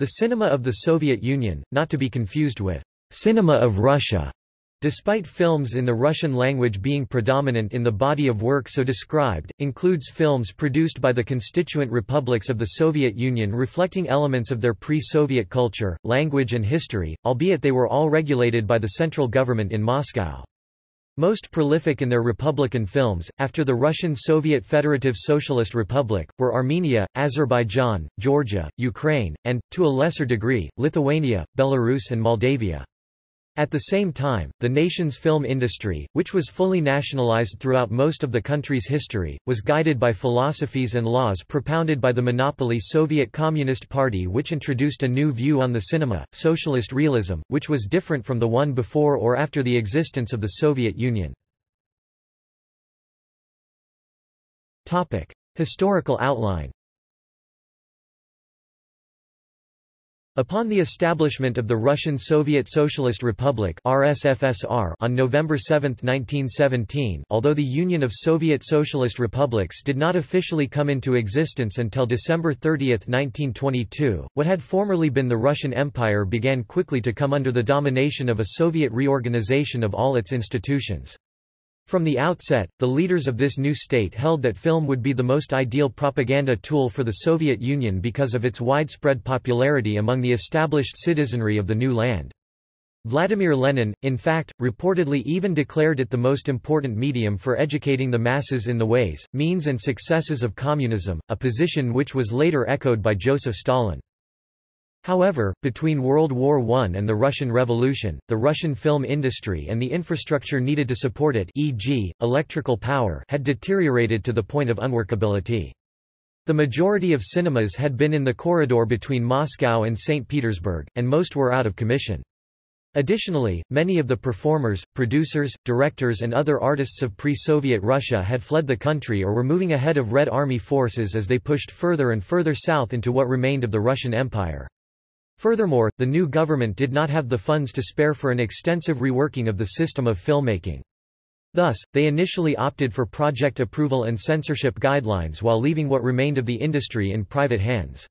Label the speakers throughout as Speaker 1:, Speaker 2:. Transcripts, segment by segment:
Speaker 1: The cinema of the Soviet Union, not to be confused with cinema of Russia, despite films in the Russian language being predominant in the body of work so described, includes films produced by the constituent republics of the Soviet Union reflecting elements of their pre-Soviet culture, language and history, albeit they were all regulated by the central government in Moscow. Most prolific in their Republican films, after the Russian Soviet Federative Socialist Republic, were Armenia, Azerbaijan, Georgia, Ukraine, and, to a lesser degree, Lithuania, Belarus and Moldavia. At the same time, the nation's film industry, which was fully nationalized throughout most of the country's history, was guided by philosophies and laws propounded by the monopoly Soviet Communist Party which introduced a new view on the cinema, socialist realism, which was different from the one before or after the existence of the Soviet Union. Historical outline Upon the establishment of the Russian Soviet Socialist Republic RSFSR on November 7, 1917 although the Union of Soviet Socialist Republics did not officially come into existence until December 30, 1922, what had formerly been the Russian Empire began quickly to come under the domination of a Soviet reorganization of all its institutions. From the outset, the leaders of this new state held that film would be the most ideal propaganda tool for the Soviet Union because of its widespread popularity among the established citizenry of the new land. Vladimir Lenin, in fact, reportedly even declared it the most important medium for educating the masses in the ways, means and successes of communism, a position which was later echoed by Joseph Stalin. However, between World War I and the Russian Revolution, the Russian film industry and the infrastructure needed to support it e.g., electrical power had deteriorated to the point of unworkability. The majority of cinemas had been in the corridor between Moscow and St. Petersburg, and most were out of commission. Additionally, many of the performers, producers, directors and other artists of pre-Soviet Russia had fled the country or were moving ahead of Red Army forces as they pushed further and further south into what remained of the Russian Empire. Furthermore, the new government did not have the funds to spare for an extensive reworking of the system of filmmaking. Thus, they initially opted for project approval and censorship guidelines while leaving what remained of the industry in private hands.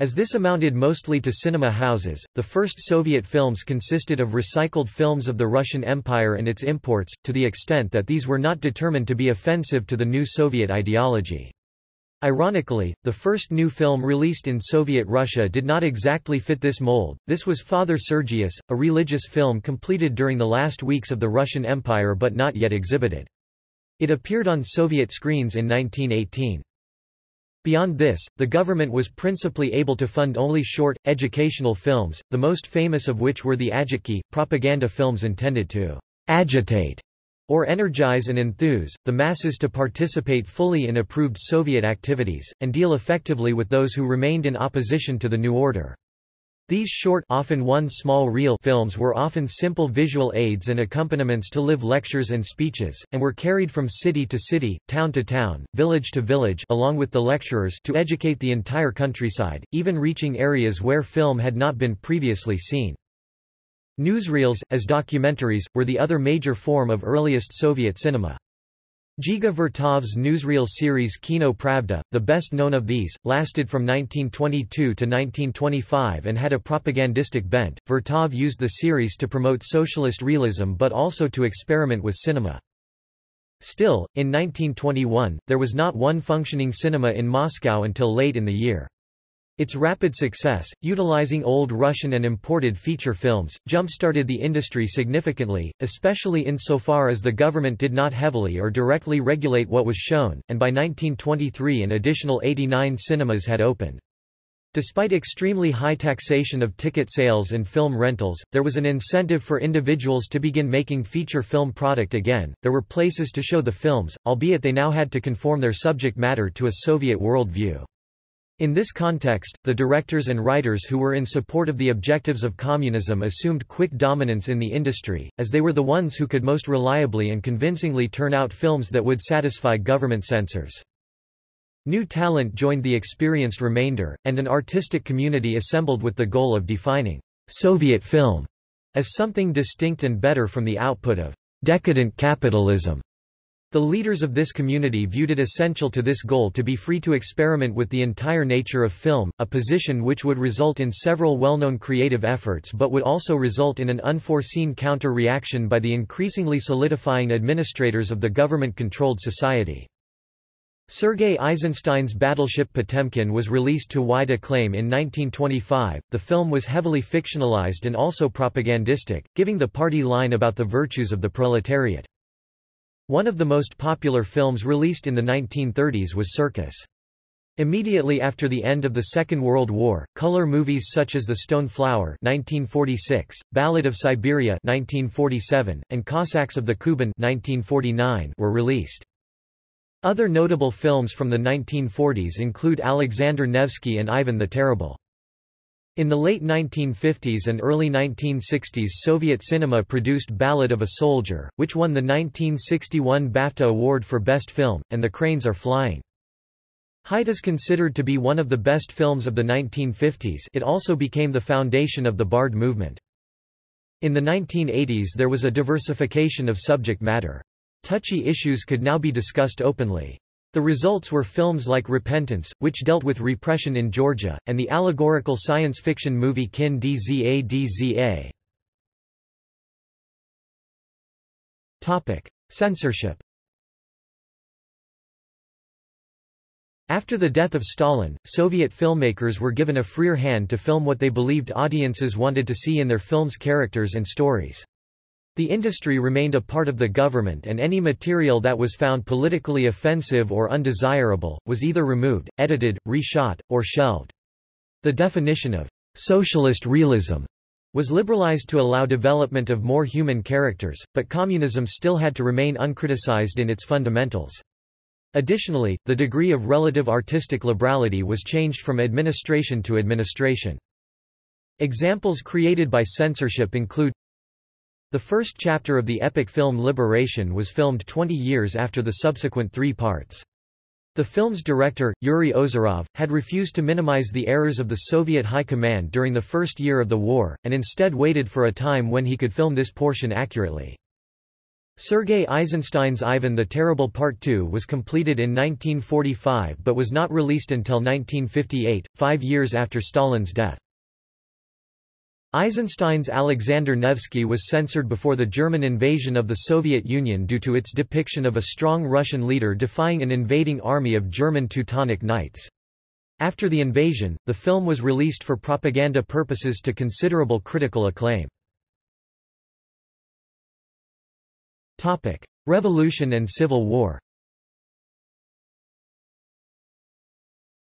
Speaker 1: As this amounted mostly to cinema houses, the first Soviet films consisted of recycled films of the Russian Empire and its imports, to the extent that these were not determined to be offensive to the new Soviet ideology. Ironically, the first new film released in Soviet Russia did not exactly fit this mold, this was Father Sergius, a religious film completed during the last weeks of the Russian Empire but not yet exhibited. It appeared on Soviet screens in 1918. Beyond this, the government was principally able to fund only short, educational films, the most famous of which were the agitki, propaganda films intended to agitate or energize and enthuse, the masses to participate fully in approved Soviet activities, and deal effectively with those who remained in opposition to the new order. These short often one small reel films were often simple visual aids and accompaniments to live lectures and speeches, and were carried from city to city, town to town, village to village along with the lecturers to educate the entire countryside, even reaching areas where film had not been previously seen. Newsreels, as documentaries, were the other major form of earliest Soviet cinema. Dziga Vertov's newsreel series Kino Pravda, the best known of these, lasted from 1922 to 1925 and had a propagandistic bent. Vertov used the series to promote socialist realism but also to experiment with cinema. Still, in 1921, there was not one functioning cinema in Moscow until late in the year. Its rapid success, utilizing old Russian and imported feature films, jump-started the industry significantly, especially insofar as the government did not heavily or directly regulate what was shown, and by 1923 an additional 89 cinemas had opened. Despite extremely high taxation of ticket sales and film rentals, there was an incentive for individuals to begin making feature film product again. There were places to show the films, albeit they now had to conform their subject matter to a Soviet worldview. In this context, the directors and writers who were in support of the objectives of communism assumed quick dominance in the industry, as they were the ones who could most reliably and convincingly turn out films that would satisfy government censors. New talent joined the experienced remainder, and an artistic community assembled with the goal of defining Soviet film as something distinct and better from the output of decadent capitalism. The leaders of this community viewed it essential to this goal to be free to experiment with the entire nature of film, a position which would result in several well-known creative efforts but would also result in an unforeseen counter-reaction by the increasingly solidifying administrators of the government-controlled society. Sergei Eisenstein's battleship Potemkin was released to wide acclaim in 1925. The film was heavily fictionalized and also propagandistic, giving the party line about the virtues of the proletariat. One of the most popular films released in the 1930s was Circus. Immediately after the end of the Second World War, color movies such as The Stone Flower 1946, Ballad of Siberia 1947, and Cossacks of the Kuban 1949 were released. Other notable films from the 1940s include Alexander Nevsky and Ivan the Terrible. In the late 1950s and early 1960s Soviet cinema produced Ballad of a Soldier, which won the 1961 BAFTA Award for Best Film, and The Cranes Are Flying. Height is considered to be one of the best films of the 1950s it also became the foundation of the Bard movement. In the 1980s there was a diversification of subject matter. Touchy issues could now be discussed openly. The results were films like Repentance, which dealt with repression in Georgia, and the allegorical science fiction movie Kin Dza Dza. Topic: Censorship. After the death of Stalin, Soviet filmmakers were given a freer hand to film what they believed audiences wanted to see in their films' characters and stories. The industry remained a part of the government and any material that was found politically offensive or undesirable, was either removed, edited, reshot, or shelved. The definition of socialist realism was liberalized to allow development of more human characters, but communism still had to remain uncriticized in its fundamentals. Additionally, the degree of relative artistic liberality was changed from administration to administration. Examples created by censorship include the first chapter of the epic film Liberation was filmed 20 years after the subsequent three parts. The film's director, Yuri Ozerov, had refused to minimize the errors of the Soviet High Command during the first year of the war, and instead waited for a time when he could film this portion accurately. Sergei Eisenstein's Ivan the Terrible Part II was completed in 1945 but was not released until 1958, five years after Stalin's death. Eisenstein's Alexander Nevsky was censored before the German invasion of the Soviet Union due to its depiction of a strong Russian leader defying an invading army of German Teutonic Knights. After the invasion, the film was released for propaganda purposes to considerable critical acclaim. Revolution and Civil War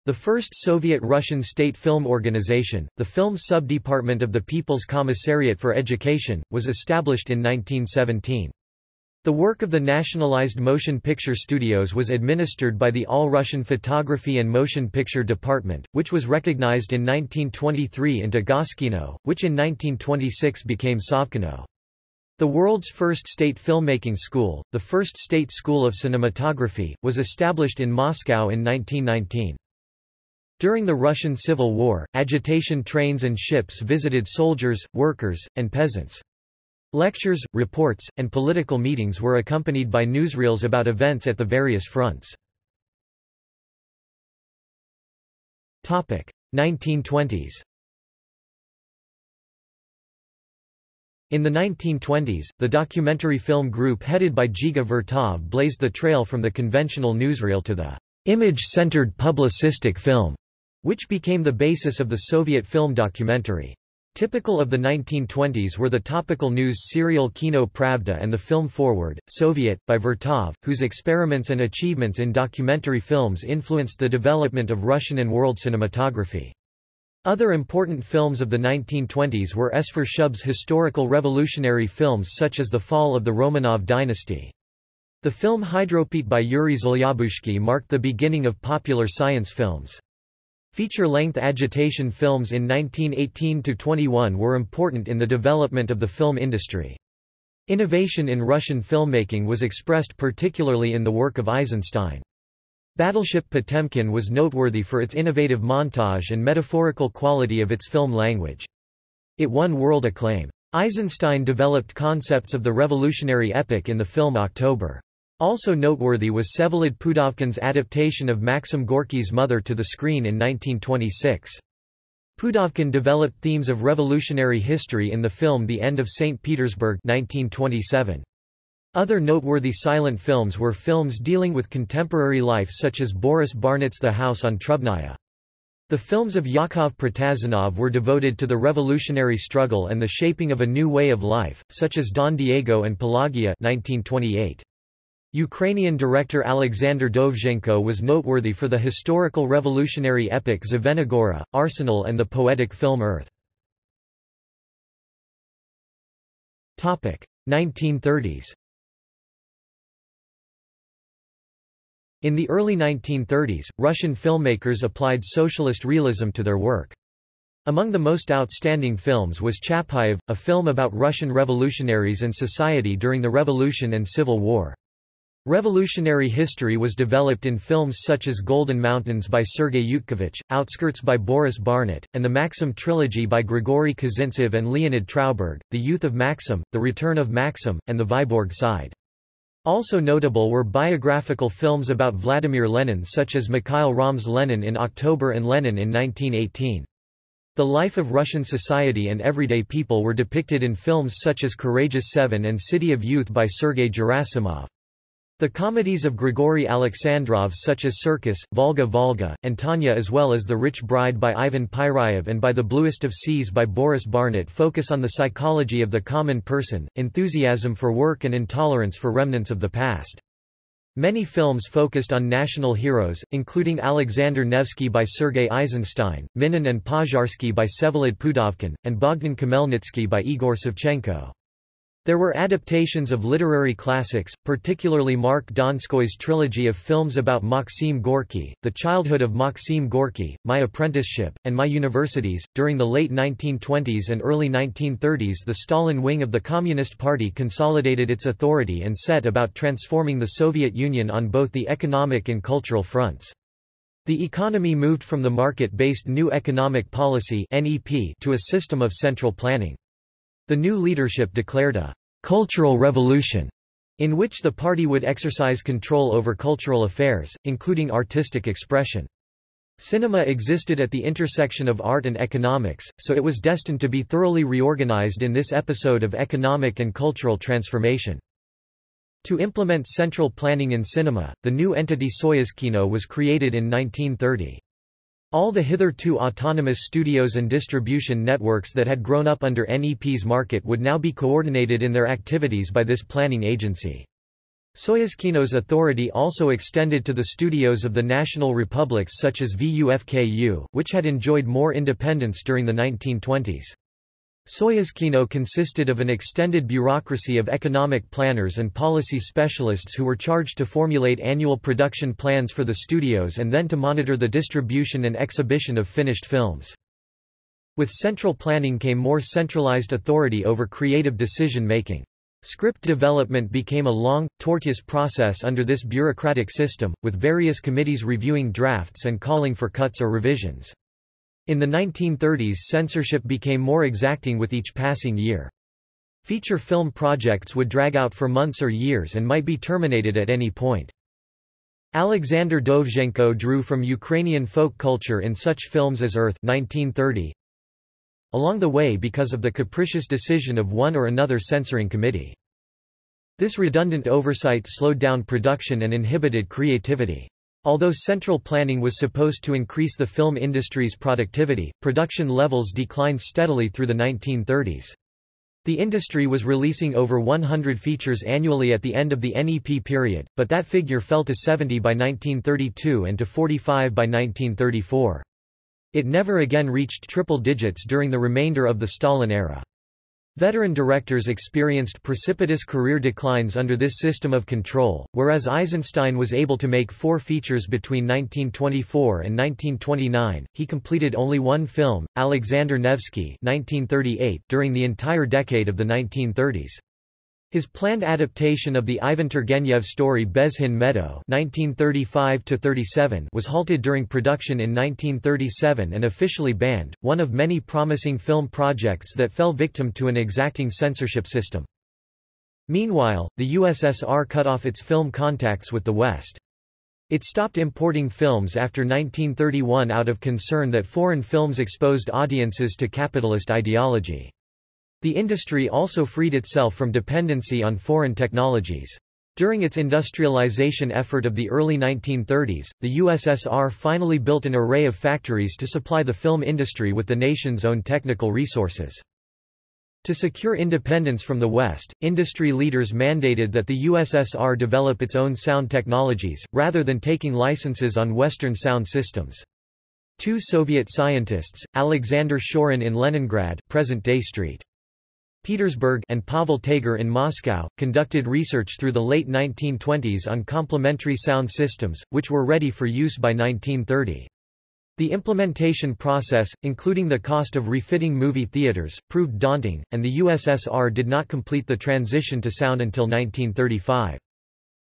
Speaker 1: The first Soviet-Russian state film organization, the Film Subdepartment of the People's Commissariat for Education, was established in 1917. The work of the nationalized motion picture studios was administered by the All-Russian Photography and Motion Picture Department, which was recognized in 1923 into Goskino, which in 1926 became Sovkino. The world's first state filmmaking school, the first state school of cinematography, was established in Moscow in 1919. During the Russian Civil War, agitation trains and ships visited soldiers, workers, and peasants. Lectures, reports, and political meetings were accompanied by newsreels about events at the various fronts. 1920s In the 1920s, the documentary film group headed by Dziga Vertov blazed the trail from the conventional newsreel to the image-centered publicistic film which became the basis of the Soviet film documentary. Typical of the 1920s were the topical news serial Kino Pravda and the film Forward, Soviet, by Vertov, whose experiments and achievements in documentary films influenced the development of Russian and world cinematography. Other important films of the 1920s were Esfir Shub's historical revolutionary films such as The Fall of the Romanov Dynasty. The film Hydropeat by Yuri Zhelyabuzhsky marked the beginning of popular science films. Feature-length agitation films in 1918–21 were important in the development of the film industry. Innovation in Russian filmmaking was expressed particularly in the work of Eisenstein. Battleship Potemkin was noteworthy for its innovative montage and metaphorical quality of its film language. It won world acclaim. Eisenstein developed concepts of the revolutionary epic in the film October. Also noteworthy was Vsevolod Pudovkin's adaptation of Maxim Gorky's Mother to the screen in 1926. Pudovkin developed themes of revolutionary history in the film The End of St. Petersburg 1927. Other noteworthy silent films were films dealing with contemporary life such as Boris Barnet's The House on Trubnaya. The films of Yakov Protazanov were devoted to the revolutionary struggle and the shaping of a new way of life, such as Don Diego and Pelagia 1928. Ukrainian director Alexander Dovzhenko was noteworthy for the historical revolutionary epic Zvenigora, Arsenal and the poetic film Earth. 1930s In the early 1930s, Russian filmmakers applied socialist realism to their work. Among the most outstanding films was Chapayev, a film about Russian revolutionaries and society during the Revolution and Civil War. Revolutionary history was developed in films such as Golden Mountains by Sergei Yutkevich, Outskirts by Boris Barnet, and the Maxim trilogy by Grigory Kozintsev and Leonid Trauberg, The Youth of Maxim, The Return of Maxim, and The Vyborg Side. Also notable were biographical films about Vladimir Lenin such as Mikhail Romm's Lenin in October and Lenin in 1918. The life of Russian society and everyday people were depicted in films such as Courageous Seven and City of Youth by Sergei Gerasimov. The comedies of Grigory Alexandrov such as Circus, Volga Volga, and Tanya as well as The Rich Bride by Ivan Pyryev and By the Bluest of Seas by Boris Barnet focus on the psychology of the common person, enthusiasm for work and intolerance for remnants of the past. Many films focused on national heroes, including Alexander Nevsky by Sergei Eisenstein, Minin and Pozharsky by Vsevolod Pudovkin, and Bogdan Khmelnytsky by Igor Savchenko. There were adaptations of literary classics, particularly Mark Donskoy's trilogy of films about Maxim Gorky, The Childhood of Maxim Gorky, My Apprenticeship, and My Universities. During the late 1920s and early 1930s, the Stalin wing of the Communist Party consolidated its authority and set about transforming the Soviet Union on both the economic and cultural fronts. The economy moved from the market-based New Economic Policy to a system of central planning. The new leadership declared a «cultural revolution» in which the party would exercise control over cultural affairs, including artistic expression. Cinema existed at the intersection of art and economics, so it was destined to be thoroughly reorganized in this episode of economic and cultural transformation. To implement central planning in cinema, the new entity Soyuzkino was created in 1930. All the hitherto autonomous studios and distribution networks that had grown up under NEP's market would now be coordinated in their activities by this planning agency. Soyuzkino's authority also extended to the studios of the national republics such as VUFKU, which had enjoyed more independence during the 1920s. Soyuzkino consisted of an extended bureaucracy of economic planners and policy specialists who were charged to formulate annual production plans for the studios and then to monitor the distribution and exhibition of finished films. With central planning came more centralized authority over creative decision-making. Script development became a long, tortuous process under this bureaucratic system, with various committees reviewing drafts and calling for cuts or revisions. In the 1930s censorship became more exacting with each passing year. Feature film projects would drag out for months or years and might be terminated at any point. Alexander Dovzhenko drew from Ukrainian folk culture in such films as Earth 1930. Along the way because of the capricious decision of one or another censoring committee. This redundant oversight slowed down production and inhibited creativity. Although central planning was supposed to increase the film industry's productivity, production levels declined steadily through the 1930s. The industry was releasing over 100 features annually at the end of the NEP period, but that figure fell to 70 by 1932 and to 45 by 1934. It never again reached triple digits during the remainder of the Stalin era. Veteran directors experienced precipitous career declines under this system of control, whereas Eisenstein was able to make four features between 1924 and 1929. He completed only one film, Alexander Nevsky, 1938, during the entire decade of the 1930s. His planned adaptation of the Ivan Turgenev story Bezhin Meadow (1935–37) was halted during production in 1937 and officially banned, one of many promising film projects that fell victim to an exacting censorship system. Meanwhile, the USSR cut off its film contacts with the West. It stopped importing films after 1931 out of concern that foreign films exposed audiences to capitalist ideology. The industry also freed itself from dependency on foreign technologies. During its industrialization effort of the early 1930s, the USSR finally built an array of factories to supply the film industry with the nation's own technical resources. To secure independence from the West, industry leaders mandated that the USSR develop its own sound technologies, rather than taking licenses on Western sound systems. Two Soviet scientists, Alexander Shorin in Leningrad present-day St. Petersburg and Pavel Tager in Moscow, conducted research through the late 1920s on complementary sound systems, which were ready for use by 1930. The implementation process, including the cost of refitting movie theaters, proved daunting, and the USSR did not complete the transition to sound until 1935.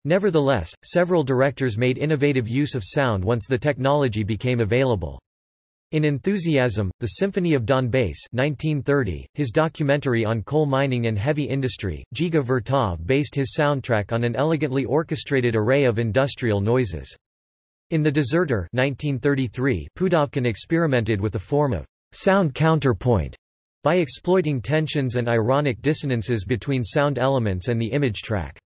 Speaker 1: Nevertheless, several directors made innovative use of sound once the technology became available. In Enthusiasm, The Symphony of Donbass 1930, his documentary on coal mining and heavy industry, Dziga Vertov based his soundtrack on an elegantly orchestrated array of industrial noises. In The Deserter 1933, Pudovkin experimented with a form of sound counterpoint by exploiting tensions and ironic dissonances between sound elements and the image track.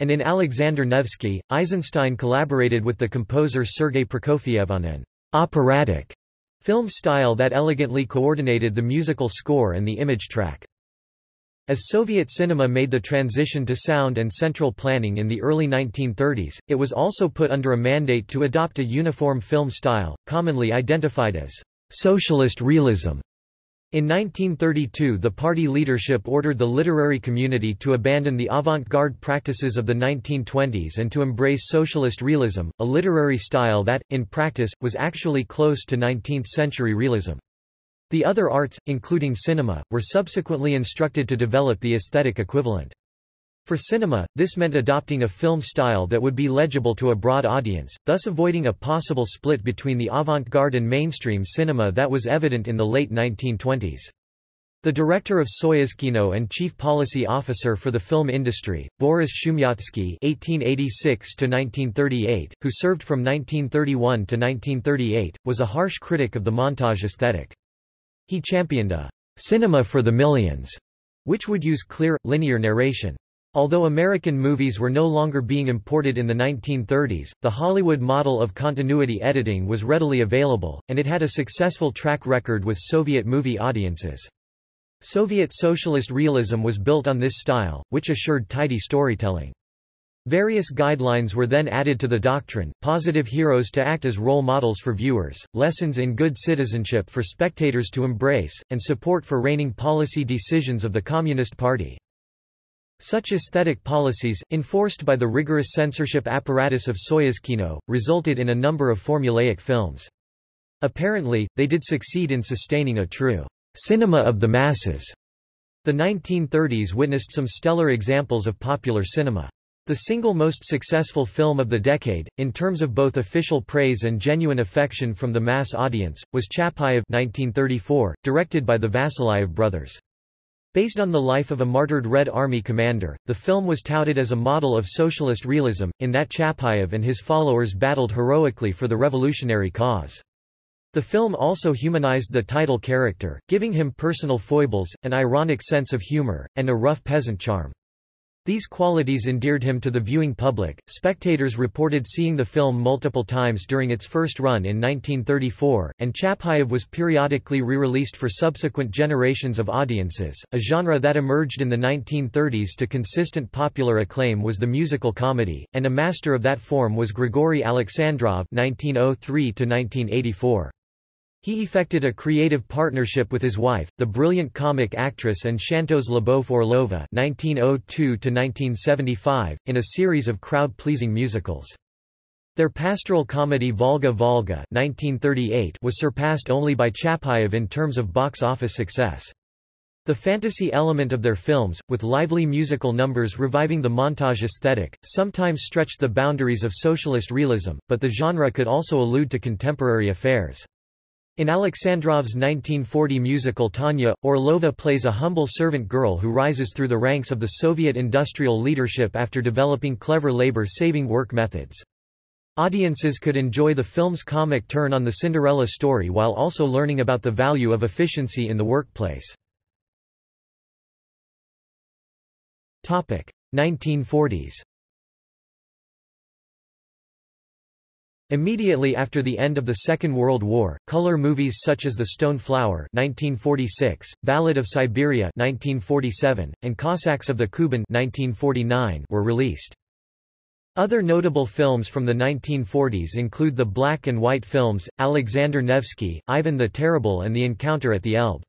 Speaker 1: And in Alexander Nevsky, Eisenstein collaborated with the composer Sergei Prokofiev on an operatic film style that elegantly coordinated the musical score and the image track. As Soviet cinema made the transition to sound and central planning in the early 1930s, it was also put under a mandate to adopt a uniform film style, commonly identified as socialist realism. In 1932 the party leadership ordered the literary community to abandon the avant-garde practices of the 1920s and to embrace socialist realism, a literary style that, in practice, was actually close to 19th-century realism. The other arts, including cinema, were subsequently instructed to develop the aesthetic equivalent. For cinema, this meant adopting a film style that would be legible to a broad audience, thus avoiding a possible split between the avant-garde and mainstream cinema that was evident in the late 1920s. The director of Soyuzkino and chief policy officer for the film industry, Boris Shumyatsky (1886–1938), who served from 1931 to 1938, was a harsh critic of the montage aesthetic. He championed a cinema for the millions, which would use clear, linear narration. Although American movies were no longer being imported in the 1930s, the Hollywood model of continuity editing was readily available, and it had a successful track record with Soviet movie audiences. Soviet socialist realism was built on this style, which assured tidy storytelling. Various guidelines were then added to the doctrine, positive heroes to act as role models for viewers, lessons in good citizenship for spectators to embrace, and support for reigning policy decisions of the Communist Party. Such aesthetic policies, enforced by the rigorous censorship apparatus of Soyuzkino, resulted in a number of formulaic films. Apparently, they did succeed in sustaining a true cinema of the masses. The 1930s witnessed some stellar examples of popular cinema. The single most successful film of the decade, in terms of both official praise and genuine affection from the mass audience, was Chapayev 1934, directed by the Vasilyev brothers. Based on the life of a martyred Red Army commander, the film was touted as a model of socialist realism, in that Chapayev and his followers battled heroically for the revolutionary cause. The film also humanized the title character, giving him personal foibles, an ironic sense of humor, and a rough peasant charm. These qualities endeared him to the viewing public. Spectators reported seeing the film multiple times during its first run in 1934, and Chapayev was periodically re-released for subsequent generations of audiences. A genre that emerged in the 1930s to consistent popular acclaim was the musical comedy, and a master of that form was Grigory Alexandrov (1903–1984). He effected a creative partnership with his wife, the brilliant comic actress and chanteuse Lyubov Orlova (1902–1975), in a series of crowd-pleasing musicals. Their pastoral comedy Volga Volga (1938) was surpassed only by Chapayev in terms of box office success. The fantasy element of their films, with lively musical numbers reviving the montage aesthetic, sometimes stretched the boundaries of socialist realism, but the genre could also allude to contemporary affairs. In Alexandrov's 1940 musical Tanya, Orlova plays a humble servant girl who rises through the ranks of the Soviet industrial leadership after developing clever labor-saving work methods. Audiences could enjoy the film's comic turn on the Cinderella story while also learning about the value of efficiency in the workplace. 1940s Immediately after the end of the Second World War, color movies such as The Stone Flower 1946, Ballad of Siberia 1947, and Cossacks of the Kuban 1949 were released. Other notable films from the 1940s include the black and white films, Alexander Nevsky, Ivan the Terrible and The Encounter at the Elbe.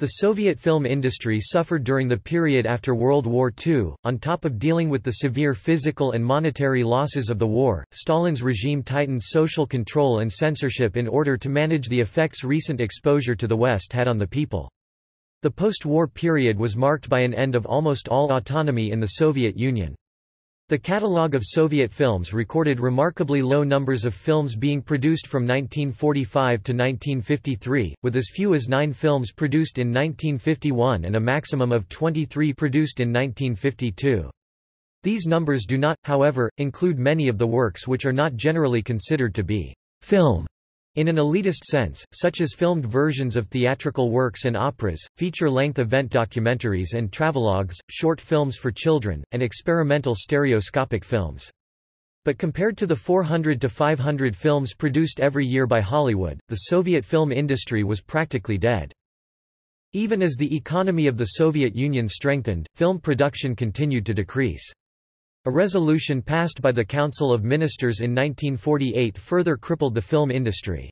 Speaker 1: The Soviet film industry suffered during the period after World War II. On top of dealing with the severe physical and monetary losses of the war, Stalin's regime tightened social control and censorship in order to manage the effects recent exposure to the West had on the people. The post-war period was marked by an end of almost all autonomy in the Soviet Union. The catalogue of Soviet films recorded remarkably low numbers of films being produced from 1945 to 1953, with as few as nine films produced in 1951 and a maximum of 23 produced in 1952. These numbers do not, however, include many of the works which are not generally considered to be film in an elitist sense, such as filmed versions of theatrical works and operas, feature-length event documentaries and travelogues, short films for children, and experimental stereoscopic films. But compared to the 400 to 500 films produced every year by Hollywood, the Soviet film industry was practically dead. Even as the economy of the Soviet Union strengthened, film production continued to decrease. A resolution passed by the Council of Ministers in 1948 further crippled the film industry.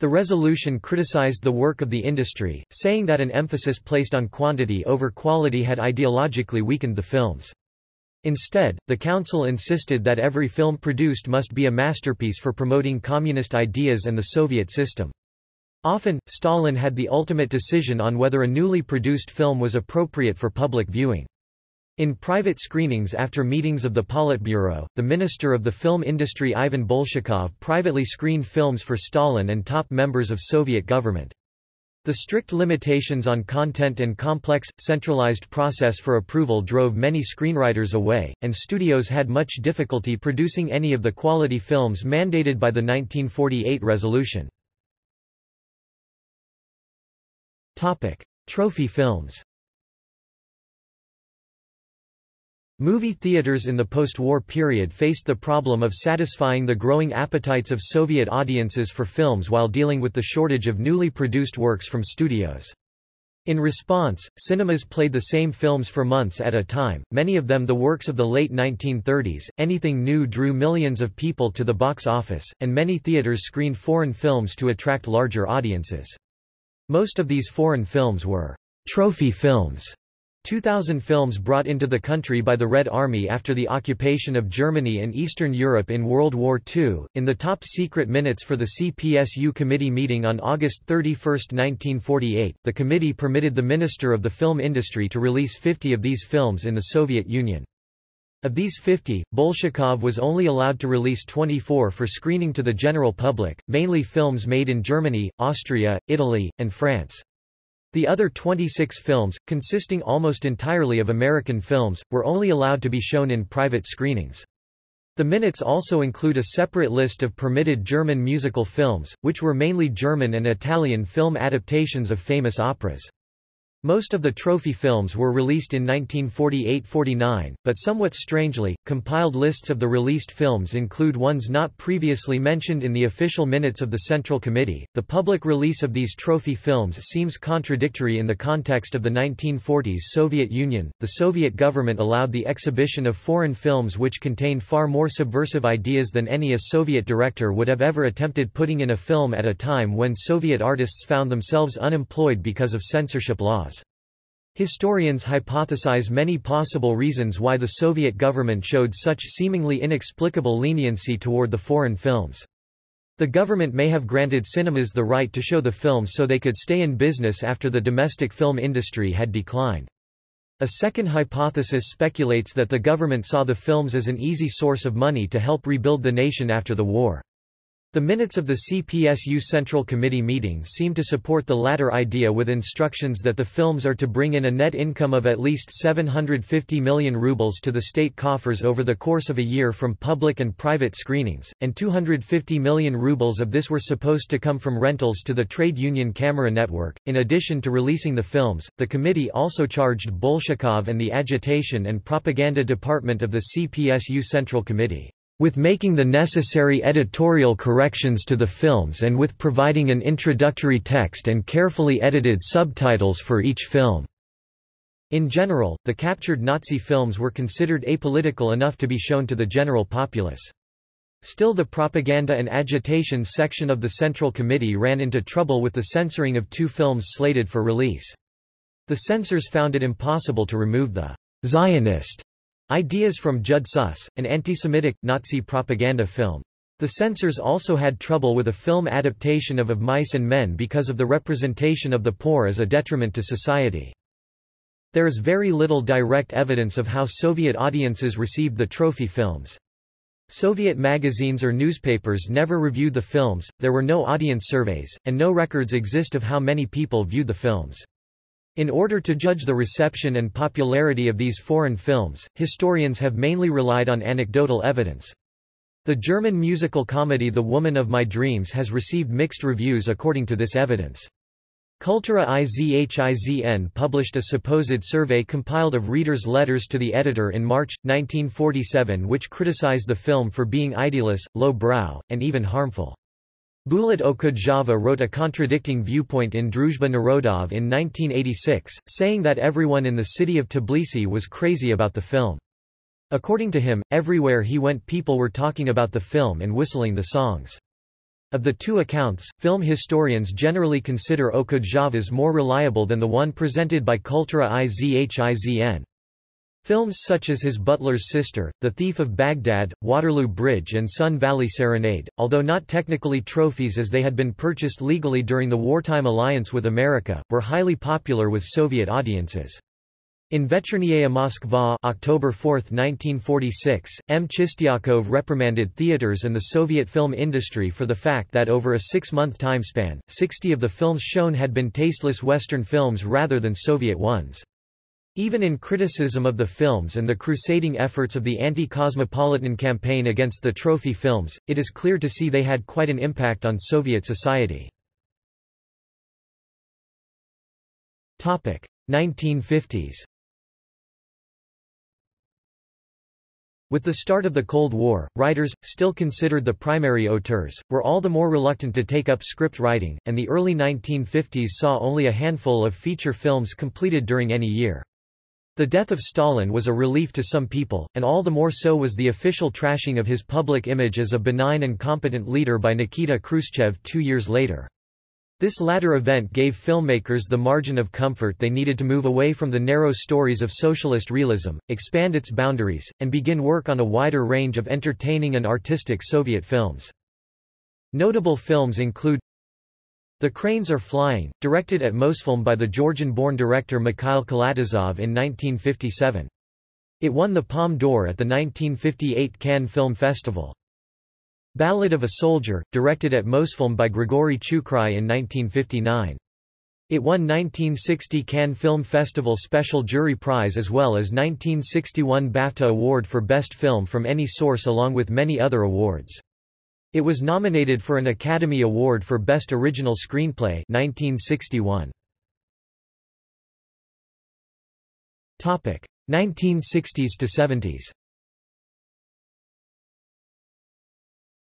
Speaker 1: The resolution criticized the work of the industry, saying that an emphasis placed on quantity over quality had ideologically weakened the films. Instead, the Council insisted that every film produced must be a masterpiece for promoting communist ideas and the Soviet system. Often, Stalin had the ultimate decision on whether a newly produced film was appropriate for public viewing. In private screenings after meetings of the Politburo, the minister of the film industry Ivan Bolshakov privately screened films for Stalin and top members of Soviet government. The strict limitations on content and complex, centralized process for approval drove many screenwriters away, and studios had much difficulty producing any of the quality films mandated by the 1948 resolution. Trophy films Movie theaters in the post-war period faced the problem of satisfying the growing appetites of Soviet audiences for films while dealing with the shortage of newly produced works from studios. In response, cinemas played the same films for months at a time, many of them the works of the late 1930s. Anything new drew millions of people to the box office, and many theaters screened foreign films to attract larger audiences. Most of these foreign films were trophy films 2,000 films brought into the country by the Red Army after the occupation of Germany and Eastern Europe in World War II. In the top secret minutes for the CPSU committee meeting on August 31, 1948, the committee permitted the Minister of the Film Industry to release 50 of these films in the Soviet Union. Of these 50, Bolshakov was only allowed to release 24 for screening to the general public, mainly films made in Germany, Austria, Italy, and France. The other 26 films, consisting almost entirely of American films, were only allowed to be shown in private screenings. The minutes also include a separate list of permitted German musical films, which were mainly German and Italian film adaptations of famous operas. Most of the trophy films were released in 1948–49, but somewhat strangely, compiled lists of the released films include ones not previously mentioned in the official minutes of the Central Committee. The public release of these trophy films seems contradictory in the context of the 1940s Soviet Union. The Soviet government allowed the exhibition of foreign films which contained far more subversive ideas than any a Soviet director would have ever attempted putting in a film at a time when Soviet artists found themselves unemployed because of censorship laws. Historians hypothesize many possible reasons why the Soviet government showed such seemingly inexplicable leniency toward the foreign films. The government may have granted cinemas the right to show the films so they could stay in business after the domestic film industry had declined. A second hypothesis speculates that the government saw the films as an easy source of money to help rebuild the nation after the war. The minutes of the CPSU Central Committee meeting seem to support the latter idea with instructions that the films are to bring in a net income of at least 750 million rubles to the state coffers over the course of a year from public and private screenings, and 250 million rubles of this were supposed to come from rentals to the trade union camera network. In addition to releasing the films, the committee also charged Bolshakov and the Agitation and Propaganda Department of the CPSU Central Committee with making the necessary editorial corrections to the films and with providing an introductory text and carefully edited subtitles for each film. In general, the captured Nazi films were considered apolitical enough to be shown to the general populace. Still the propaganda and agitation section of the Central Committee ran into trouble with the censoring of two films slated for release. The censors found it impossible to remove the Zionist Ideas from Jud Süss, an anti-Semitic, Nazi propaganda film. The censors also had trouble with a film adaptation of Of Mice and Men because of the representation of the poor as a detriment to society. There is very little direct evidence of how Soviet audiences received the trophy films. Soviet magazines or newspapers never reviewed the films, there were no audience surveys, and no records exist of how many people viewed the films. In order to judge the reception and popularity of these foreign films, historians have mainly relied on anecdotal evidence. The German musical comedy The Woman of My Dreams has received mixed reviews according to this evidence. Kultura i Zhizn published a supposed survey compiled of readers' letters to the editor in March, 1947 which criticized the film for being idealist, low-brow, and even harmful. Bulat Okudjava wrote a contradicting viewpoint in Druzhba Narodov in 1986, saying that everyone in the city of Tbilisi was crazy about the film. According to him, everywhere he went people were talking about the film and whistling the songs. Of the two accounts, film historians generally consider Okudjava's more reliable than the one presented by Kultura i Zhizn. Films such as his Butler's Sister, The Thief of Baghdad, Waterloo Bridge and Sun Valley Serenade, although not technically trophies as they had been purchased legally during the wartime alliance with America, were highly popular with Soviet audiences. In Vechernaya Moskva October 4, 1946, M. Chistyakov reprimanded theaters and the Soviet film industry for the fact that over a six-month time span, 60 of the films shown had been tasteless Western films rather than Soviet ones. Even in criticism of the films and the crusading efforts of the anti-cosmopolitan campaign against the trophy films, it is clear to see they had quite an impact on Soviet society. 1950s With the start of the Cold War, writers, still considered the primary auteurs, were all the more reluctant to take up script writing, and the early 1950s saw only a handful of feature films completed during any year. The death of Stalin was a relief to some people, and all the more so was the official trashing of his public image as a benign and competent leader by Nikita Khrushchev two years later. This latter event gave filmmakers the margin of comfort they needed to move away from the narrow stories of socialist realism, expand its boundaries, and begin work on a wider range of entertaining and artistic Soviet films. Notable films include the Cranes Are Flying, directed at Mosfilm by the Georgian-born director Mikhail Kalatozov in 1957. It won the Palme d'Or at the 1958 Cannes Film Festival. Ballad of a Soldier, directed at Mosfilm by Grigory Chukrai in 1959. It won 1960 Cannes Film Festival Special Jury Prize as well as 1961 BAFTA Award for Best Film from Any Source along with many other awards. It was nominated for an Academy Award for Best Original Screenplay 1961. Topic 1960s to 70s.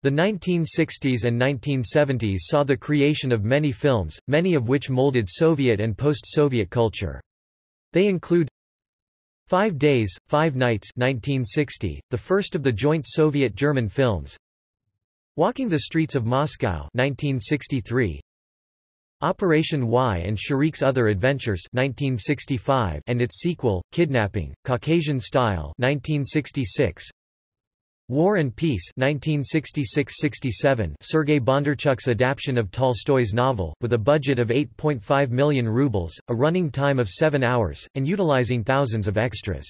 Speaker 1: The 1960s and 1970s saw the creation of many films, many of which molded Soviet and post-Soviet culture. They include Five Days, Five Nights 1960, the first of the joint Soviet-German films, Walking the Streets of Moscow 1963, Operation Y and Shurik's Other Adventures 1965 and its sequel, Kidnapping, Caucasian Style 1966, War and Peace 1966–67 Sergei Bondarchuk's adaptation of Tolstoy's novel, with a budget of 8.5 million rubles, a running time of seven hours, and utilizing thousands of extras.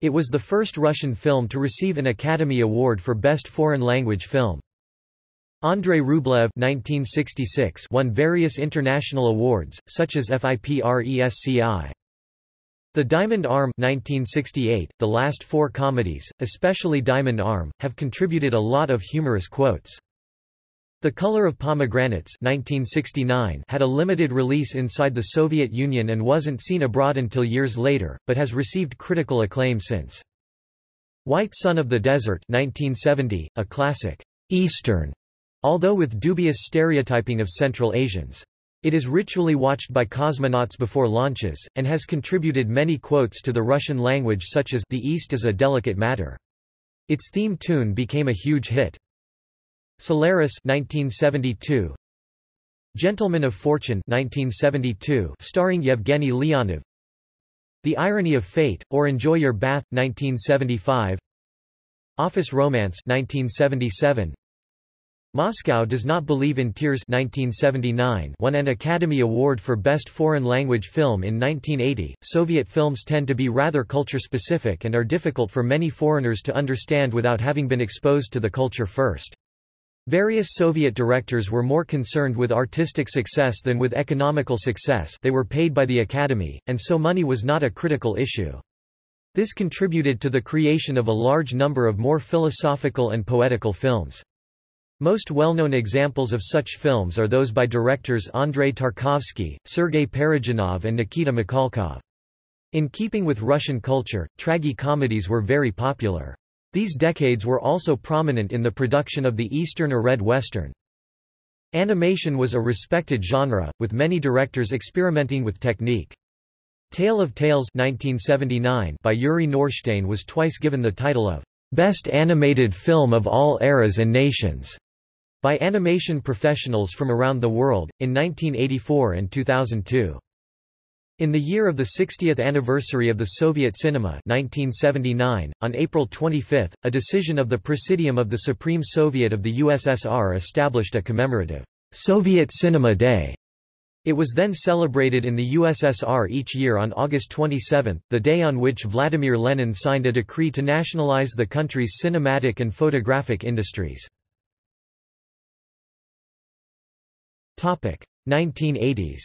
Speaker 1: It was the first Russian film to receive an Academy Award for Best Foreign Language Film. Andrei Rublev 1966 won various international awards, such as FIPRESCI. The Diamond Arm 1968, the last four comedies, especially Diamond Arm, have contributed a lot of humorous quotes. The Color of Pomegranates 1969 had a limited release inside the Soviet Union and wasn't seen abroad until years later, but has received critical acclaim since. White Sun of the Desert 1970, a classic, Eastern although with dubious stereotyping of Central Asians. It is ritually watched by cosmonauts before launches, and has contributed many quotes to the Russian language such as The East is a delicate matter. Its theme tune became a huge hit. Solaris 1972, Gentleman of Fortune 1972, starring Yevgeny Leonov The Irony of Fate, or Enjoy Your Bath 1975 Office Romance 1977 Moscow Does Not Believe in Tears 1979 won an Academy Award for Best Foreign Language Film in 1980. Soviet films tend to be rather culture-specific and are difficult for many foreigners to understand without having been exposed to the culture first. Various Soviet directors were more concerned with artistic success than with economical success they were paid by the Academy, and so money was not a critical issue. This contributed to the creation of a large number of more philosophical and poetical films. Most well-known examples of such films are those by directors Andrei Tarkovsky, Sergei Parajanov and Nikita Mikhalkov. In keeping with Russian culture, tragi-comedies were very popular. These decades were also prominent in the production of the Eastern or Red Western. Animation was a respected genre, with many directors experimenting with technique. Tale of Tales 1979 by Yuri Norstein was twice given the title of Best Animated Film of All Eras and Nations by animation professionals from around the world, in 1984 and 2002. In the year of the 60th anniversary of the Soviet cinema 1979, on April 25, a decision of the Presidium of the Supreme Soviet of the USSR established a commemorative Soviet Cinema Day. It was then celebrated in the USSR each year on August 27, the day on which Vladimir Lenin signed a decree to nationalize the country's cinematic and photographic industries. 1980s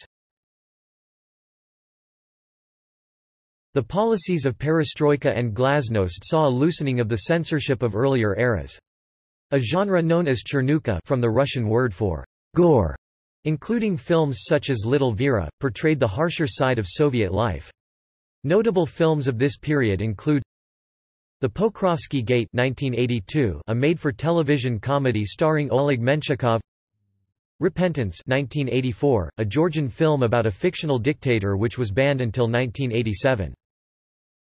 Speaker 1: The policies of perestroika and glasnost saw a loosening of the censorship of earlier eras. A genre known as chernuka from the Russian word for gore, including films such as Little Vera, portrayed the harsher side of Soviet life. Notable films of this period include The Pokrovsky Gate 1982, a made-for-television comedy starring Oleg Menshikov Repentance 1984, a Georgian film about a fictional dictator which was banned until 1987.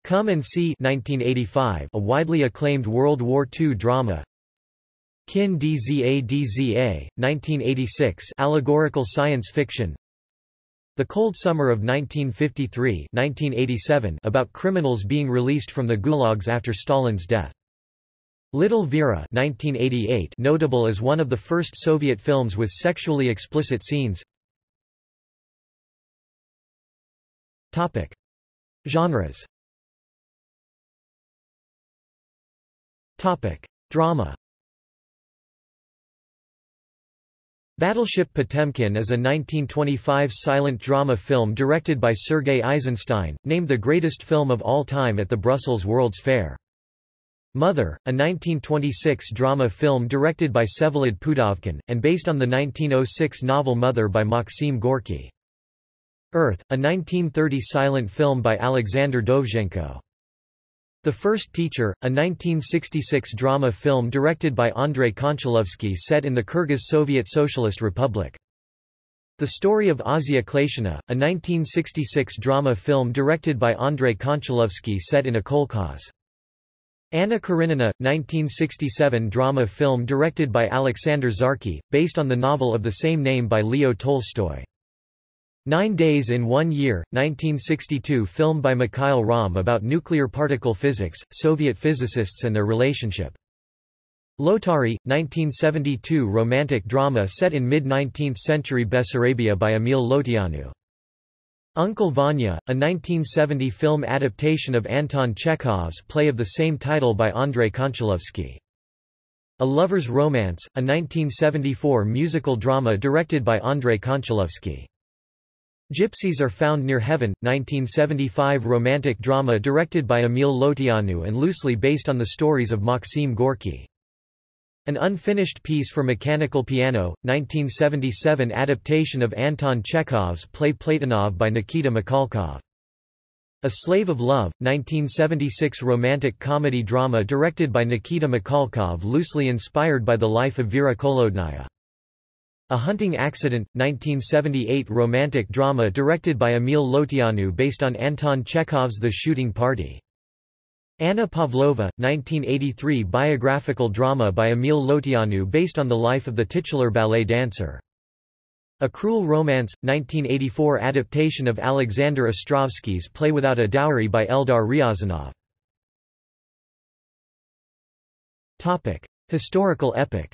Speaker 1: Come and See 1985, a widely acclaimed World War II drama. Kin Dza Dza, 1986 allegorical science fiction. The Cold Summer of 1953 1987, about criminals being released from the gulags after Stalin's death. Little Vera 1988 notable as one of the first Soviet films with sexually explicit scenes Topic. Genres Topic. Drama Battleship Potemkin is a 1925 silent drama film directed by Sergei Eisenstein, named the greatest film of all time at the Brussels World's Fair. Mother, a 1926 drama film directed by Vsevolod Pudovkin, and based on the 1906 novel Mother by Maxim Gorky. Earth, a 1930 silent film by Alexander Dovzhenko. The First Teacher, a 1966 drama film directed by Andrei Konchalovsky set in the Kyrgyz Soviet Socialist Republic. The Story of Asya Klyachina, a 1966 drama film directed by Andrei Konchalovsky set in a kolkhoz. Anna Karenina, 1967 drama film directed by Alexander Zarkhi, based on the novel of the same name by Leo Tolstoy. Nine Days in One Year, 1962 film by Mikhail Romm about nuclear particle physics, Soviet physicists and their relationship. Lotari, 1972 romantic drama set in mid-19th century Bessarabia by Emil Lotianu. Uncle Vanya, a 1970 film adaptation of Anton Chekhov's play of the same title by Andrei Konchalovsky. A Lover's Romance, a 1974 musical drama directed by Andrei Konchalovsky. Gypsies Are Found Near Heaven, 1975 romantic drama directed by Emil Lotianu and loosely based on the stories of Maxim Gorky. An unfinished piece for mechanical piano, 1977 adaptation of Anton Chekhov's play Platonov by Nikita Mikhalkov. A Slave of Love, 1976 romantic comedy drama directed by Nikita Mikhalkov loosely inspired by the life of Vera Kholodnaya. A Hunting Accident, 1978 romantic drama directed by Emil Lotianu based on Anton Chekhov's The Shooting Party. Anna Pavlova, 1983 biographical drama by Emil Lotianu based on the life of the titular ballet dancer. A Cruel Romance, 1984 adaptation of Alexander Ostrovsky's play Without a Dowry by Eldar Ryazanov. Historical epic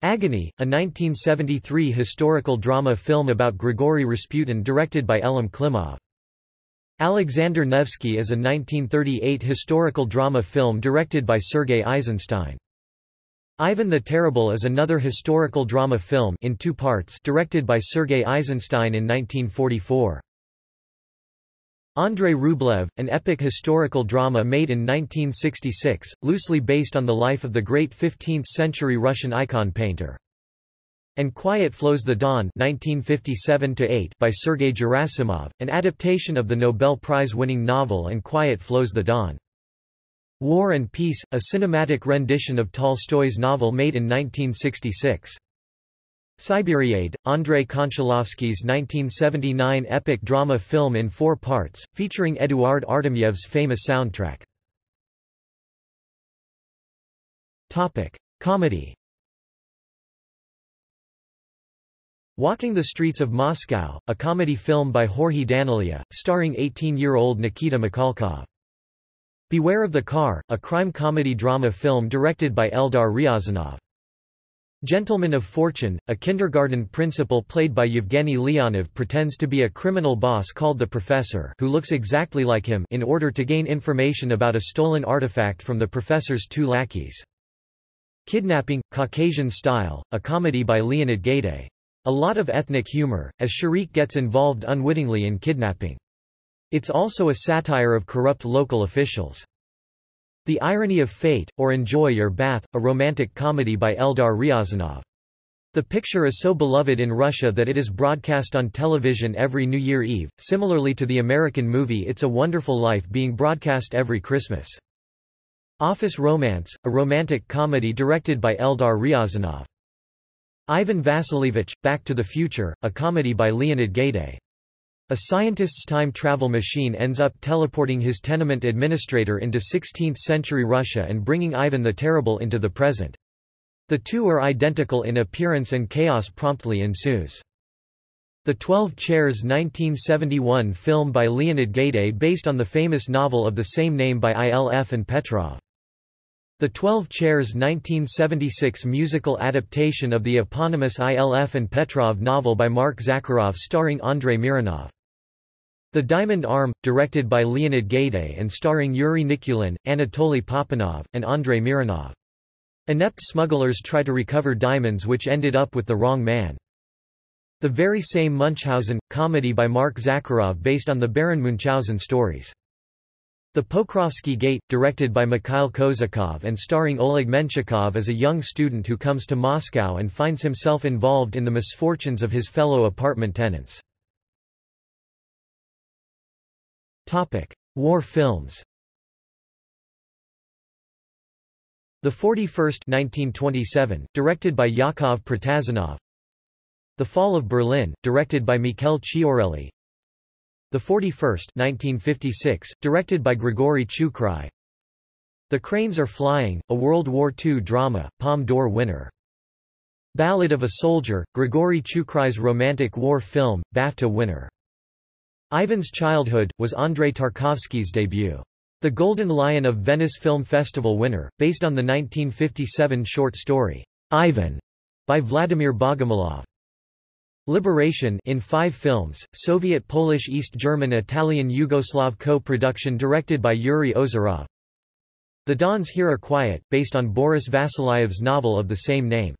Speaker 1: Agony, a 1973 historical drama film about Grigory Rasputin directed by Elem Klimov. Alexander Nevsky is a 1938 historical drama film directed by Sergei Eisenstein. Ivan the Terrible is another historical drama film in two parts directed by Sergei Eisenstein in 1944. Andrei Rublev, an epic historical drama made in 1966, loosely based on the life of the great 15th-century Russian icon painter. And Quiet Flows the 1957 by Sergei Gerasimov, an adaptation of the Nobel Prize-winning novel And Quiet Flows the Don. War and Peace, a cinematic rendition of Tolstoy's novel made in 1966. Siberiade, Andrei Konchalovsky's 1979 epic drama film in four parts, featuring Eduard Artemyev's famous soundtrack. Comedy Walking the Streets of Moscow, a comedy film by Georgiy Daneliya, starring 18-year-old Nikita Mikhalkov. Beware of the Car, a crime comedy drama film directed by Eldar Ryazanov. Gentleman of Fortune, a kindergarten principal played by Yevgeny Leonov pretends to be a criminal boss called the Professor who looks exactly like him in order to gain information about a stolen artifact from the professor's two lackeys. Kidnapping, Caucasian Style, a comedy by Leonid Gaidai. A lot of ethnic humor, as Shurik gets involved unwittingly in kidnapping. It's also a satire of corrupt local officials. The Irony of Fate, or Enjoy Your Bath, a romantic comedy by Eldar Ryazanov. The picture is so beloved in Russia that it is broadcast on television every New Year Eve, similarly to the American movie It's a Wonderful Life being broadcast every Christmas. Office Romance, a romantic comedy directed by Eldar Ryazanov. Ivan Vasilievich, Back to the Future, a comedy by Leonid Gaidai. A scientist's time travel machine ends up teleporting his tenement administrator into 16th-century Russia and bringing Ivan the Terrible into the present. The two are identical in appearance and chaos promptly ensues. The Twelve Chairs 1971 film by Leonid Gaidai based on the famous novel of the same name by ILF and Petrov. The Twelve Chairs 1976 musical adaptation of the eponymous ILF and Petrov novel by Mark Zakharov starring Andrei Mironov. The Diamond Arm, directed by Leonid Gaidai and starring Yuri Nikulin, Anatoly Papanov, and Andrei Mironov. Inept smugglers try to recover diamonds which ended up with the wrong man. The very same Munchausen, comedy by Mark Zakharov based on the Baron Munchausen stories. The Pokrovsky Gate, directed by Mikhail Kozakov and starring Oleg Menshikov as a young student who comes to Moscow and finds himself involved in the misfortunes of his fellow apartment tenants. Topic: War films. The 41st 1927, directed by Yakov Protazanov. The Fall of Berlin, directed by Mikhail Chiaureli. The 41st 1956, directed by Grigory Chukrai. The Cranes Are Flying, a World War II drama, Palme d'Or winner. Ballad of a Soldier, Grigory Chukrai's romantic war film, BAFTA winner. Ivan's Childhood, was Andrei Tarkovsky's debut. The Golden Lion of Venice Film Festival winner, based on the 1957 short story, Ivan, by Vladimir Bogomolov. Liberation in five films, Soviet Polish East German Italian Yugoslav co-production directed by Yuri Ozerov. The Dawns Here Are Quiet, based on Boris Vasilyev's novel of the same name.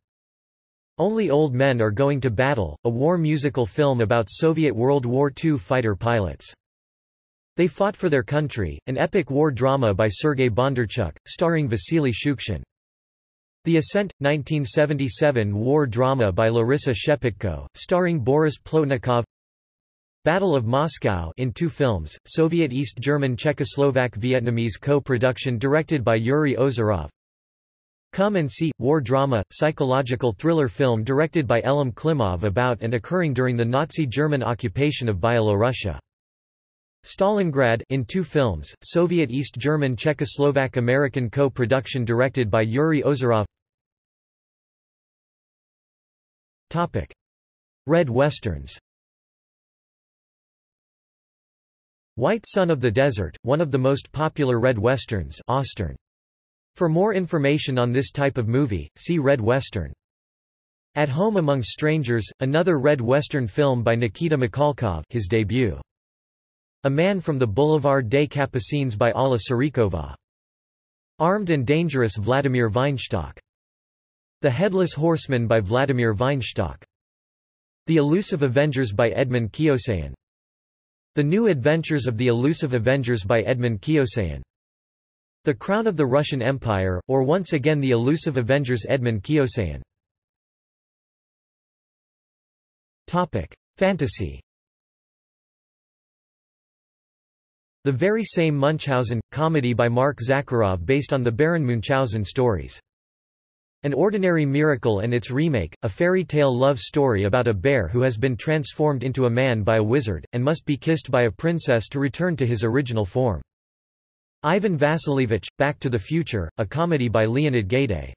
Speaker 1: Only Old Men Are Going to Battle, a war musical film about Soviet World War II fighter pilots. They Fought for Their Country, an epic war drama by Sergei Bondarchuk, starring Vasily Shukshin. The Ascent, 1977 war drama by Larissa Shepitko, starring Boris Plotnikov Battle of Moscow in two films, Soviet East German Czechoslovak Vietnamese co-production directed by Yuri Ozerov Come and See, war drama, psychological thriller film directed by Elem Klimov about and occurring during the Nazi German occupation of Byelorussia. Stalingrad in two films, Soviet East German Czechoslovak American co-production directed by Yuri Ozerov Red Westerns White Sun of the Desert, one of the most popular Red Westerns Ostern. For more information on this type of movie, see Red Western. At Home Among Strangers, another Red Western film by Nikita Mikhalkov his debut. A Man from the Boulevard des Capucines by Alla Surikova. Armed and Dangerous Vladimir Weinstock. The Headless Horseman by Vladimir Weinstock. The Elusive Avengers by Edmund Keosayan. The New Adventures of the Elusive Avengers by Edmund Keosayan. The Crown of the Russian Empire, or once again The Elusive Avengers Edmund. Topic: Fantasy. The very same Munchausen, comedy by Mark Zakharov based on the Baron Munchausen stories. An Ordinary Miracle and its remake, a fairy tale love story about a bear who has been transformed into a man by a wizard, and must be kissed by a princess to return to his original form. Ivan Vasilievich, Back to the Future, a comedy by Leonid Gaiday.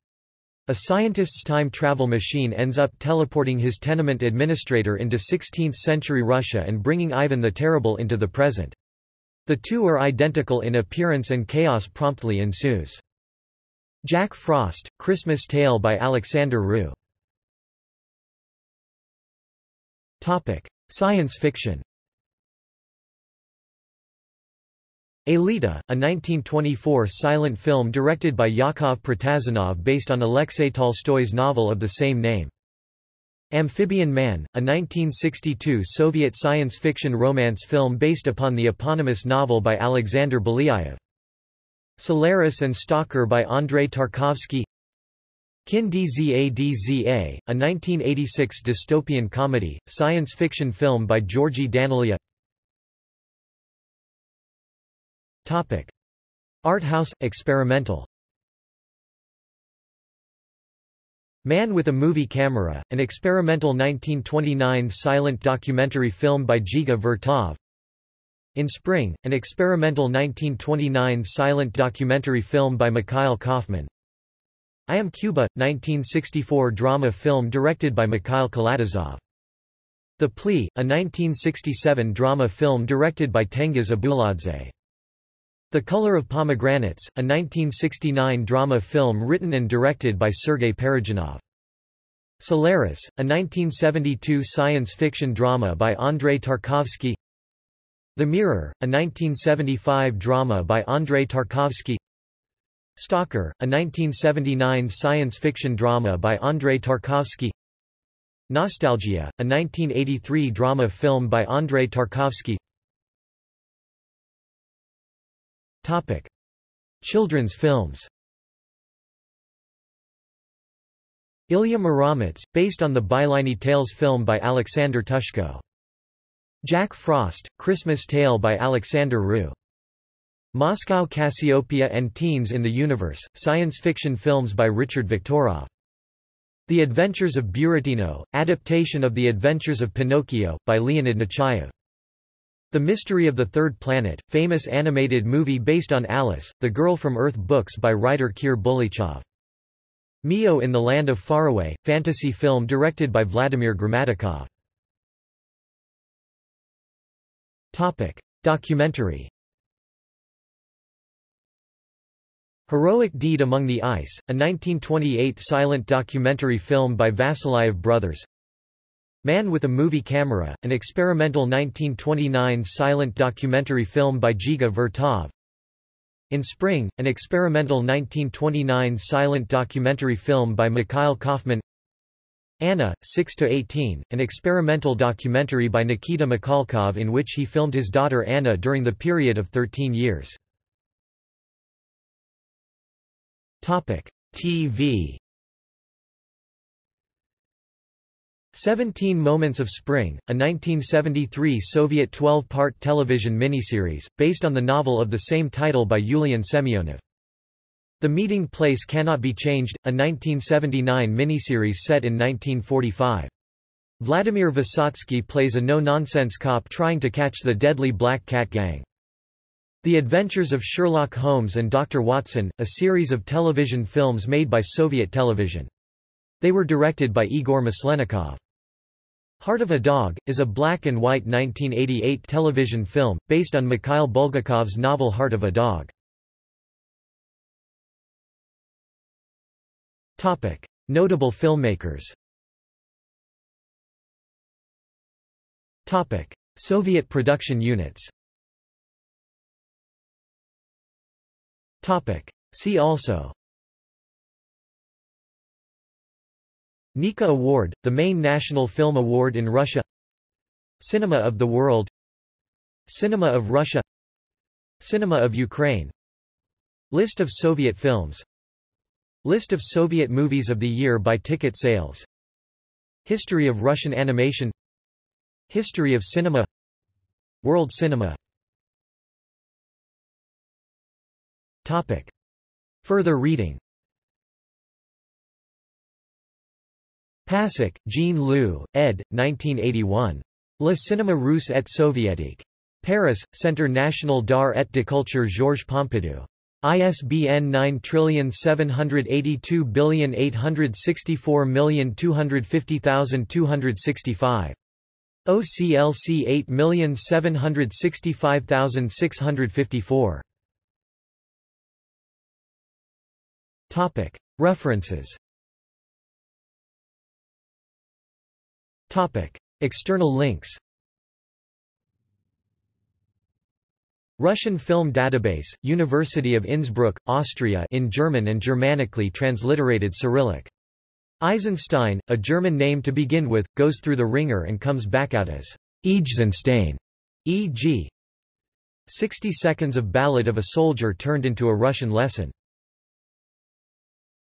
Speaker 1: A scientist's time travel machine ends up teleporting his tenement administrator into 16th-century Russia and bringing Ivan the Terrible into the present. The two are identical in appearance and chaos promptly ensues. Jack Frost, Christmas Tale by Alexander Rou. Topic: Science fiction. Aelita, a 1924 silent film directed by Yakov Protazanov based on Alexei Tolstoy's novel of the same name. Amphibian Man, a 1962 Soviet science fiction romance film based upon the eponymous novel by Alexander Belyaev. Solaris and Stalker by Andrei Tarkovsky Kin Dzadza, a 1986 dystopian comedy, science fiction film by Georgi Daneliya Topic. Art house, experimental Man with a Movie Camera, an experimental 1929 silent documentary film by Dziga Vertov in Spring, an experimental 1929 silent documentary film by Mikhail Kaufman. I Am Cuba, 1964 drama film directed by Mikhail Kalatozov. The Plea, a 1967 drama film directed by Tengiz Abuladze. The Color of Pomegranates, a 1969 drama film written and directed by Sergei Parajanov. Solaris, a 1972 science fiction drama by Andrei Tarkovsky. The Mirror, a 1975 drama by Andrei Tarkovsky. Stalker, a 1979 science fiction drama by Andrei Tarkovsky. Nostalgia, a 1983 drama film by Andrei Tarkovsky Topic. Children's films Ilya Muromets, based on the Byliny Tales film by Alexander Ptushko Jack Frost, Christmas Tale by Alexander Rou. Moscow Cassiopeia and Teens in the Universe, science fiction films by Richard Viktorov. The Adventures of Buratino, adaptation of The Adventures of Pinocchio, by Leonid Nechayev. The Mystery of the Third Planet, famous animated movie based on Alice, the Girl from Earth books by writer Kir Bulychov. Mio in the Land of Faraway, fantasy film directed by Vladimir Gramatikov. Topic. Documentary Heroic Deed Among the Ice, a 1928 silent documentary film by Vasilyev Brothers Man with a Movie Camera, an experimental 1929 silent documentary film by Dziga Vertov. In Spring, an experimental 1929 silent documentary film by Mikhail Kaufman Anna, 6–18, an experimental documentary by Nikita Mikhalkov in which he filmed his daughter Anna during the period of 13 years. TV 17 Moments of Spring, a 1973 Soviet 12-part television miniseries, based on the novel of the same title by Yulian Semyonov. The Meeting Place Cannot Be Changed, a 1979 miniseries set in 1945. Vladimir Vysotsky plays a no-nonsense cop trying to catch the deadly Black Cat Gang. The Adventures of Sherlock Holmes and Dr. Watson, a series of television films made by Soviet television. They were directed by Igor Maslennikov. Heart of a Dog, is a black and white 1988 television film, based on Mikhail Bulgakov's novel Heart of a Dog. Notable filmmakers Soviet production units See also Nika Award, the main national film award in Russia. Cinema of the World. Cinema of Russia. Cinema of Ukraine. List of Soviet films. List of Soviet movies of the year by ticket sales. History of Russian animation. History of cinema. World cinema. Topic. Further reading Passek, Jean Loup, ed. 1981. Le cinéma russe et soviétique. Paris, Centre national d'art et de culture Georges Pompidou. ISBN 9782864250265. OCLC 8765654. Topic. References Topic. External links Russian Film Database, University of Innsbruck, Austria in German and Germanically transliterated Cyrillic. Eisenstein, a German name to begin with, goes through the wringer and comes back out as Eisenstein, e.g. 60 Seconds of Ballad of a Soldier turned into a Russian lesson.